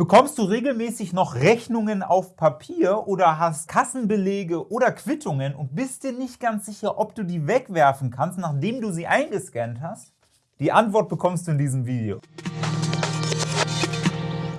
Bekommst du regelmäßig noch Rechnungen auf Papier oder hast Kassenbelege oder Quittungen und bist dir nicht ganz sicher, ob du die wegwerfen kannst, nachdem du sie eingescannt hast? Die Antwort bekommst du in diesem Video.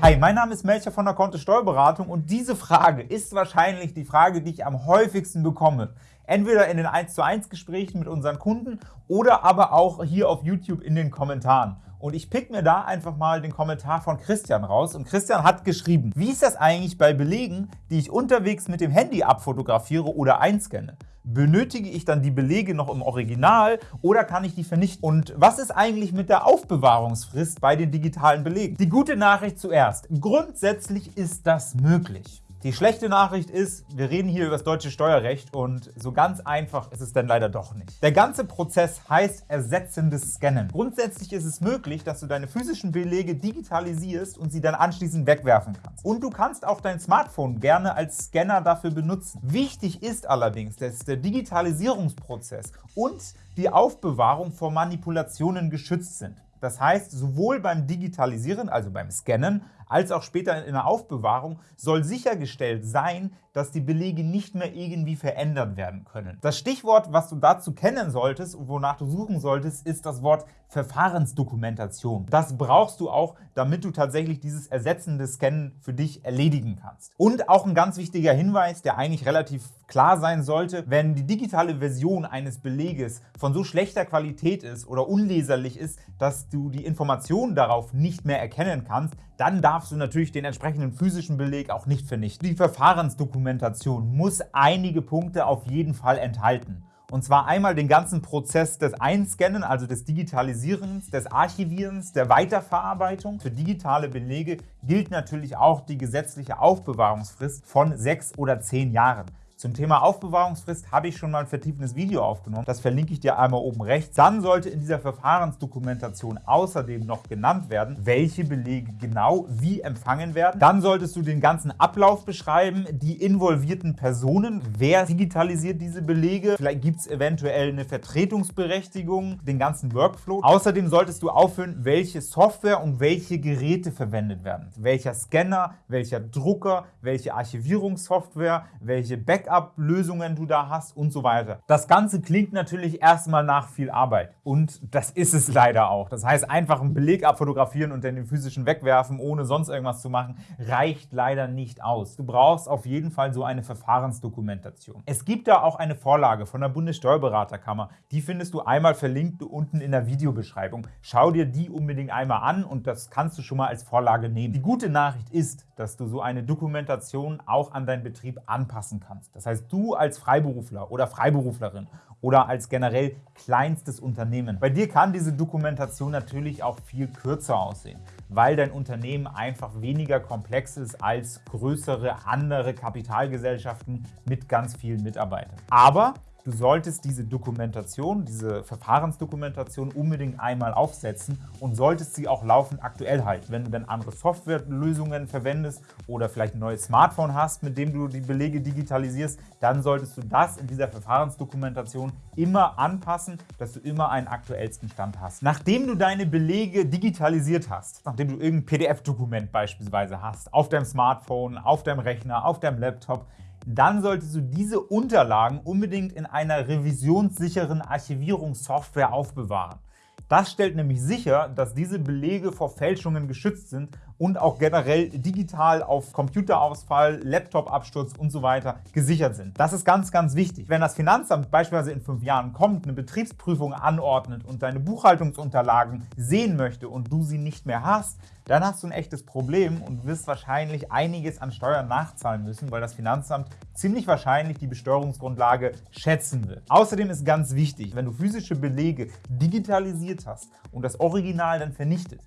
Hi, mein Name ist Melcher von der Kontist Steuerberatung und diese Frage ist wahrscheinlich die Frage, die ich am häufigsten bekomme. Entweder in den 1 zu 1 Gesprächen mit unseren Kunden oder aber auch hier auf YouTube in den Kommentaren. Und ich pick mir da einfach mal den Kommentar von Christian raus. Und Christian hat geschrieben, wie ist das eigentlich bei Belegen, die ich unterwegs mit dem Handy abfotografiere oder einscanne? Benötige ich dann die Belege noch im Original oder kann ich die vernichten? Und was ist eigentlich mit der Aufbewahrungsfrist bei den digitalen Belegen? Die gute Nachricht zuerst. Grundsätzlich ist das möglich. Die schlechte Nachricht ist, wir reden hier über das deutsche Steuerrecht und so ganz einfach ist es dann leider doch nicht. Der ganze Prozess heißt ersetzendes Scannen. Grundsätzlich ist es möglich, dass du deine physischen Belege digitalisierst und sie dann anschließend wegwerfen kannst. Und du kannst auch dein Smartphone gerne als Scanner dafür benutzen. Wichtig ist allerdings, dass der Digitalisierungsprozess und die Aufbewahrung vor Manipulationen geschützt sind. Das heißt, sowohl beim Digitalisieren, also beim Scannen, als auch später in der Aufbewahrung soll sichergestellt sein, dass die Belege nicht mehr irgendwie verändert werden können. Das Stichwort, was du dazu kennen solltest und wonach du suchen solltest, ist das Wort Verfahrensdokumentation. Das brauchst du auch, damit du tatsächlich dieses ersetzende Scannen für dich erledigen kannst. Und auch ein ganz wichtiger Hinweis, der eigentlich relativ klar sein sollte, wenn die digitale Version eines Beleges von so schlechter Qualität ist oder unleserlich ist, dass du die Informationen darauf nicht mehr erkennen kannst, dann darfst du natürlich den entsprechenden physischen Beleg auch nicht vernichten. Die Verfahrensdokumentation muss einige Punkte auf jeden Fall enthalten. Und zwar einmal den ganzen Prozess des Einscannen, also des Digitalisierens, des Archivierens, der Weiterverarbeitung. Für digitale Belege gilt natürlich auch die gesetzliche Aufbewahrungsfrist von sechs oder zehn Jahren. Zum Thema Aufbewahrungsfrist habe ich schon mal ein vertiefendes Video aufgenommen. Das verlinke ich dir einmal oben rechts. Dann sollte in dieser Verfahrensdokumentation außerdem noch genannt werden, welche Belege genau wie empfangen werden. Dann solltest du den ganzen Ablauf beschreiben, die involvierten Personen, wer digitalisiert diese Belege. Vielleicht gibt es eventuell eine Vertretungsberechtigung, den ganzen Workflow. Außerdem solltest du aufführen, welche Software und welche Geräte verwendet werden. Welcher Scanner, welcher Drucker, welche Archivierungssoftware, welche Backup Backup-Lösungen du da hast und so weiter. Das Ganze klingt natürlich erstmal nach viel Arbeit und das ist es leider auch. Das heißt, einfach einen Beleg abfotografieren und dann den physischen wegwerfen, ohne sonst irgendwas zu machen, reicht leider nicht aus. Du brauchst auf jeden Fall so eine Verfahrensdokumentation. Es gibt da auch eine Vorlage von der Bundessteuerberaterkammer. Die findest du einmal verlinkt unten in der Videobeschreibung. Schau dir die unbedingt einmal an und das kannst du schon mal als Vorlage nehmen. Die gute Nachricht ist, dass du so eine Dokumentation auch an deinen Betrieb anpassen kannst. Das heißt, du als Freiberufler oder Freiberuflerin oder als generell kleinstes Unternehmen. Bei dir kann diese Dokumentation natürlich auch viel kürzer aussehen, weil dein Unternehmen einfach weniger komplex ist als größere andere Kapitalgesellschaften mit ganz vielen Mitarbeitern. Aber Du solltest diese Dokumentation, diese Verfahrensdokumentation unbedingt einmal aufsetzen und solltest sie auch laufend aktuell halten. Wenn du dann andere Softwarelösungen verwendest oder vielleicht ein neues Smartphone hast, mit dem du die Belege digitalisierst, dann solltest du das in dieser Verfahrensdokumentation immer anpassen, dass du immer einen aktuellsten Stand hast. Nachdem du deine Belege digitalisiert hast, nachdem du irgendein PDF-Dokument beispielsweise hast, auf deinem Smartphone, auf deinem Rechner, auf deinem Laptop, dann solltest du diese Unterlagen unbedingt in einer revisionssicheren Archivierungssoftware aufbewahren. Das stellt nämlich sicher, dass diese Belege vor Fälschungen geschützt sind und auch generell digital auf Computerausfall, Laptopabsturz und so weiter gesichert sind. Das ist ganz, ganz wichtig. Wenn das Finanzamt beispielsweise in fünf Jahren kommt, eine Betriebsprüfung anordnet und deine Buchhaltungsunterlagen sehen möchte und du sie nicht mehr hast, dann hast du ein echtes Problem und wirst wahrscheinlich einiges an Steuern nachzahlen müssen, weil das Finanzamt ziemlich wahrscheinlich die Besteuerungsgrundlage schätzen wird. Außerdem ist ganz wichtig, wenn du physische Belege digitalisiert hast und das Original dann vernichtet,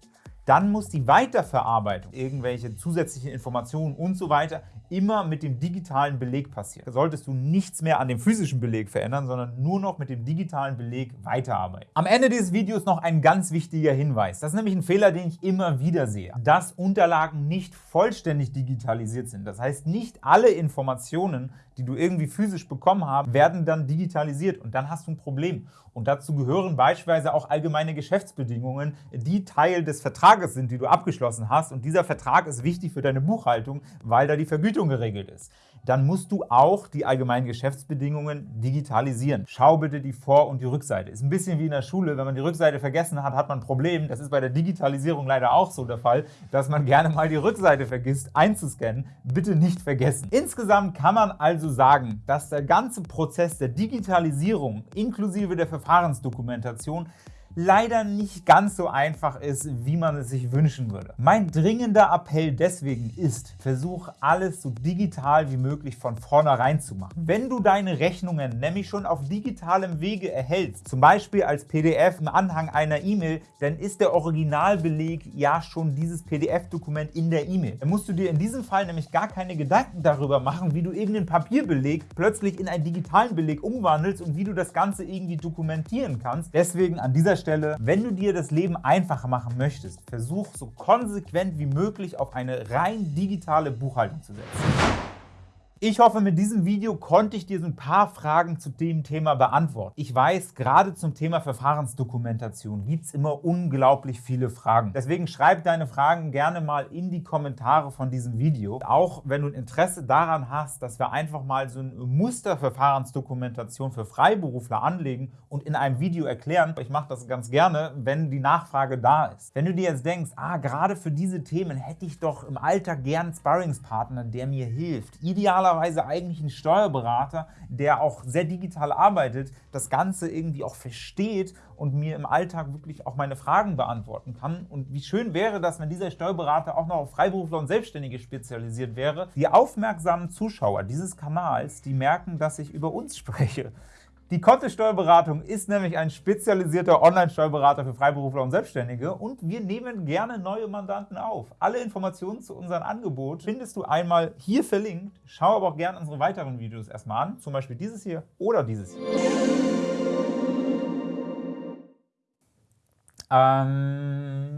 dann muss die Weiterverarbeitung, irgendwelche zusätzlichen Informationen und so weiter immer mit dem digitalen Beleg passieren. Da solltest du nichts mehr an dem physischen Beleg verändern, sondern nur noch mit dem digitalen Beleg weiterarbeiten. Am Ende dieses Videos noch ein ganz wichtiger Hinweis. Das ist nämlich ein Fehler, den ich immer wieder sehe, dass Unterlagen nicht vollständig digitalisiert sind. Das heißt, nicht alle Informationen, die du irgendwie physisch bekommen hast, werden dann digitalisiert und dann hast du ein Problem. Und dazu gehören beispielsweise auch allgemeine Geschäftsbedingungen, die Teil des Vertrages sind, die du abgeschlossen hast, und dieser Vertrag ist wichtig für deine Buchhaltung, weil da die Vergütung geregelt ist, dann musst du auch die allgemeinen Geschäftsbedingungen digitalisieren. Schau bitte die Vor- und die Rückseite. Ist ein bisschen wie in der Schule, wenn man die Rückseite vergessen hat, hat man ein Problem. Das ist bei der Digitalisierung leider auch so der Fall, dass man gerne mal die Rückseite vergisst einzuscannen. Bitte nicht vergessen. Insgesamt kann man also sagen, dass der ganze Prozess der Digitalisierung inklusive der Verfahrensdokumentation leider nicht ganz so einfach ist, wie man es sich wünschen würde. Mein dringender Appell deswegen ist, versuch alles so digital wie möglich von vornherein zu machen. Wenn du deine Rechnungen nämlich schon auf digitalem Wege erhältst, zum Beispiel als PDF im Anhang einer E-Mail, dann ist der Originalbeleg ja schon dieses PDF-Dokument in der E-Mail. Dann musst du dir in diesem Fall nämlich gar keine Gedanken darüber machen, wie du irgendeinen Papierbeleg plötzlich in einen digitalen Beleg umwandelst und wie du das Ganze irgendwie dokumentieren kannst. Deswegen an dieser Stelle, wenn du dir das Leben einfacher machen möchtest, versuch so konsequent wie möglich auf eine rein digitale Buchhaltung zu setzen. Ich hoffe, mit diesem Video konnte ich dir so ein paar Fragen zu dem Thema beantworten. Ich weiß, gerade zum Thema Verfahrensdokumentation gibt es immer unglaublich viele Fragen. Deswegen schreib deine Fragen gerne mal in die Kommentare von diesem Video. Auch wenn du ein Interesse daran hast, dass wir einfach mal so eine Musterverfahrensdokumentation für Freiberufler anlegen und in einem Video erklären. Ich mache das ganz gerne, wenn die Nachfrage da ist. Wenn du dir jetzt denkst, ah, gerade für diese Themen hätte ich doch im Alltag gern einen Sparringspartner, der mir hilft. Idealerweise eigentlich ein Steuerberater, der auch sehr digital arbeitet, das Ganze irgendwie auch versteht und mir im Alltag wirklich auch meine Fragen beantworten kann. Und wie schön wäre das, wenn dieser Steuerberater auch noch auf Freiberufler und Selbstständige spezialisiert wäre. Die aufmerksamen Zuschauer dieses Kanals, die merken, dass ich über uns spreche. Die Kotte Steuerberatung ist nämlich ein spezialisierter Online-Steuerberater für Freiberufler und Selbstständige und wir nehmen gerne neue Mandanten auf. Alle Informationen zu unserem Angebot findest du einmal hier verlinkt. Schau aber auch gerne unsere weiteren Videos erstmal an, zum Beispiel dieses hier oder dieses hier. Ähm